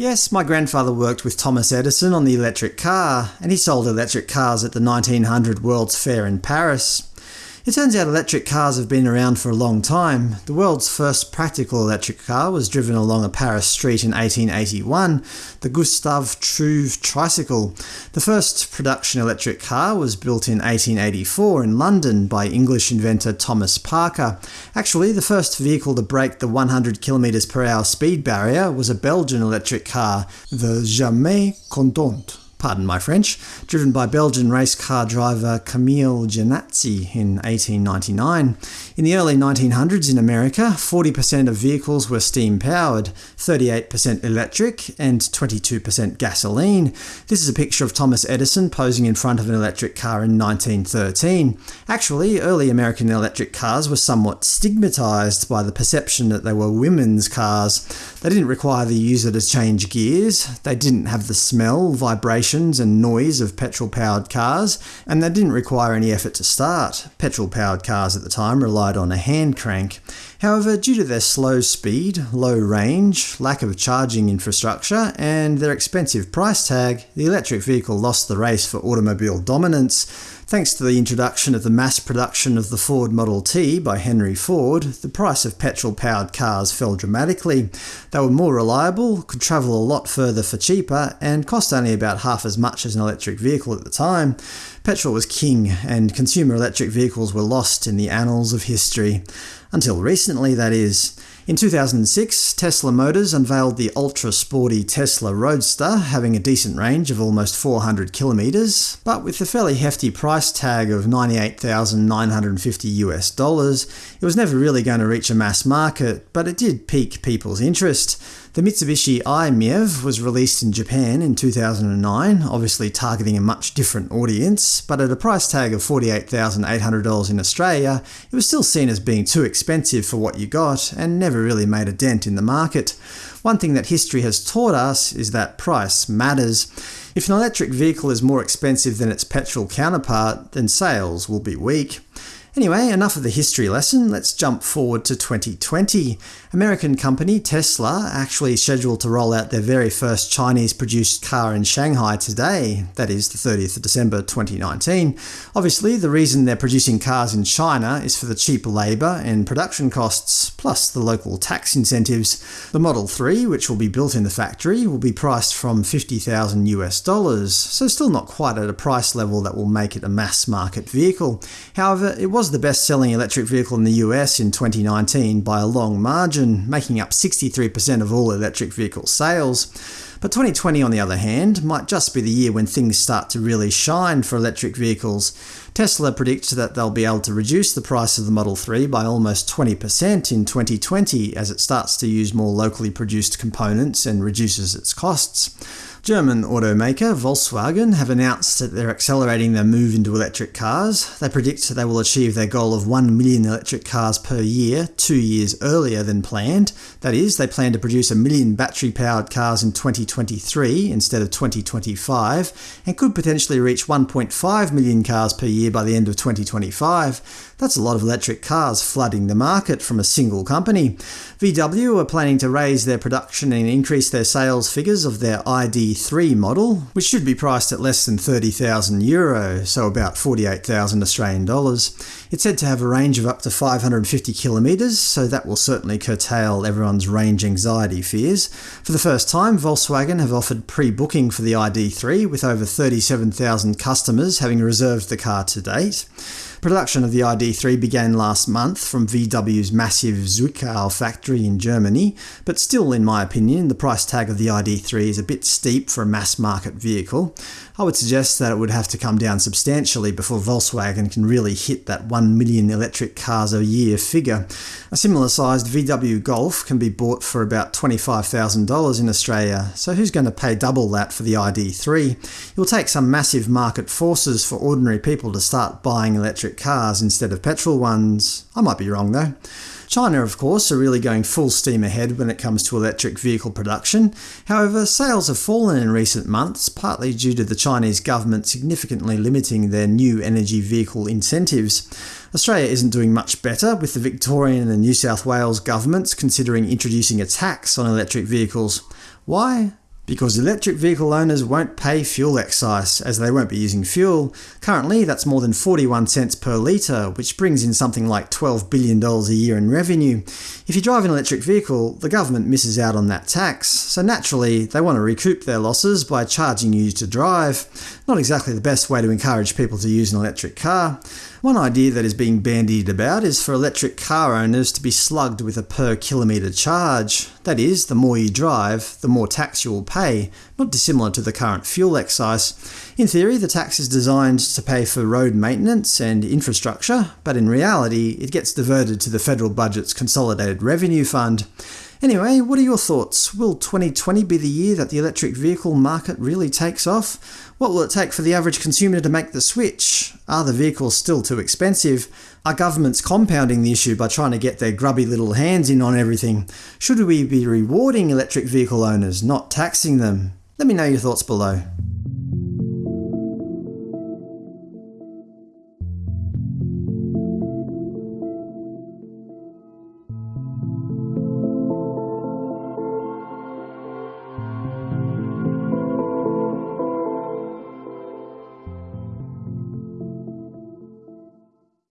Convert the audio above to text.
Yes, my grandfather worked with Thomas Edison on the electric car, and he sold electric cars at the 1900 World's Fair in Paris. It turns out electric cars have been around for a long time. The world's first practical electric car was driven along a Paris street in 1881, the Gustave Trouve tricycle. The first production electric car was built in 1884 in London by English inventor Thomas Parker. Actually, the first vehicle to break the 100 km per hour speed barrier was a Belgian electric car, the Jamais Content pardon my French, driven by Belgian race car driver Camille Jenatzy in 1899. In the early 1900s in America, 40% of vehicles were steam-powered, 38% electric, and 22% gasoline. This is a picture of Thomas Edison posing in front of an electric car in 1913. Actually, early American electric cars were somewhat stigmatized by the perception that they were women's cars. They didn't require the user to change gears, they didn't have the smell, vibration and noise of petrol-powered cars, and they didn't require any effort to start. Petrol-powered cars at the time relied relied on a hand crank. However, due to their slow speed, low range, lack of charging infrastructure, and their expensive price tag, the electric vehicle lost the race for automobile dominance. Thanks to the introduction of the mass production of the Ford Model T by Henry Ford, the price of petrol-powered cars fell dramatically. They were more reliable, could travel a lot further for cheaper, and cost only about half as much as an electric vehicle at the time. Petrol was king, and consumer electric vehicles were lost in the annals of history. Until recently, that is. In 2006, Tesla Motors unveiled the ultra-sporty Tesla Roadster, having a decent range of almost 400 kilometres, but with a fairly hefty price tag of 98,950 US dollars, it was never really going to reach a mass market, but it did pique people's interest. The Mitsubishi i-MiEV was released in Japan in 2009, obviously targeting a much different audience, but at a price tag of $48,800 in Australia, it was still seen as being too expensive for what you got, and never really made a dent in the market. One thing that history has taught us is that price matters. If an electric vehicle is more expensive than its petrol counterpart, then sales will be weak. Anyway, enough of the history lesson, let's jump forward to 2020. American company Tesla actually scheduled to roll out their very first Chinese-produced car in Shanghai today, that is, the 30th of December 2019. Obviously, the reason they're producing cars in China is for the cheap labour and production costs, plus the local tax incentives. The Model 3, which will be built in the factory, will be priced from 50,000 US dollars, so still not quite at a price level that will make it a mass-market vehicle. However, it was the best-selling electric vehicle in the US in 2019 by a long margin, making up 63% of all electric vehicle sales. But 2020 on the other hand, might just be the year when things start to really shine for electric vehicles. Tesla predicts that they'll be able to reduce the price of the Model 3 by almost 20% in 2020 as it starts to use more locally produced components and reduces its costs. German automaker Volkswagen have announced that they're accelerating their move into electric cars. They predict they will achieve their goal of 1 million electric cars per year two years earlier than planned. That is, they plan to produce a million battery-powered cars in 2023 instead of 2025, and could potentially reach 1.5 million cars per year by the end of 2025. That's a lot of electric cars flooding the market from a single company. VW are planning to raise their production and increase their sales figures of their ID3 model, which should be priced at less than 30,000 euro, so about 48,000 Australian dollars. It's said to have a range of up to 550 kilometres, so that will certainly curtail everyone's range anxiety fears. For the first time, Volkswagen have offered pre-booking for the ID3, with over 37,000 customers having reserved the car to date. Production of the ID3 began last month from VW's massive Zwickau factory in Germany, but still, in my opinion, the price tag of the ID3 is a bit steep for a mass-market vehicle. I would suggest that it would have to come down substantially before Volkswagen can really hit that 1 million electric cars a year figure. A similar-sized VW Golf can be bought for about $25,000 in Australia, so who's going to pay double that for the ID3? It will take some massive market forces for ordinary people to start buying electric cars instead of petrol ones. I might be wrong though. China, of course, are really going full steam ahead when it comes to electric vehicle production. However, sales have fallen in recent months, partly due to the Chinese government significantly limiting their new energy vehicle incentives. Australia isn't doing much better, with the Victorian and New South Wales governments considering introducing a tax on electric vehicles. Why? Because electric vehicle owners won't pay fuel excise, as they won't be using fuel. Currently, that's more than 41 cents per litre, which brings in something like $12 billion a year in revenue. If you drive an electric vehicle, the government misses out on that tax, so naturally they want to recoup their losses by charging you to drive. Not exactly the best way to encourage people to use an electric car. One idea that is being bandied about is for electric car owners to be slugged with a per kilometre charge. That is, the more you drive, the more tax you will pay, not dissimilar to the current fuel excise. In theory, the tax is designed to pay for road maintenance and infrastructure, but in reality it gets diverted to the federal budget's Consolidated Revenue Fund. Anyway, what are your thoughts? Will 2020 be the year that the electric vehicle market really takes off? What will it take for the average consumer to make the switch? Are the vehicles still too expensive? Are governments compounding the issue by trying to get their grubby little hands in on everything? Should we be rewarding electric vehicle owners, not taxing them? Let me know your thoughts below.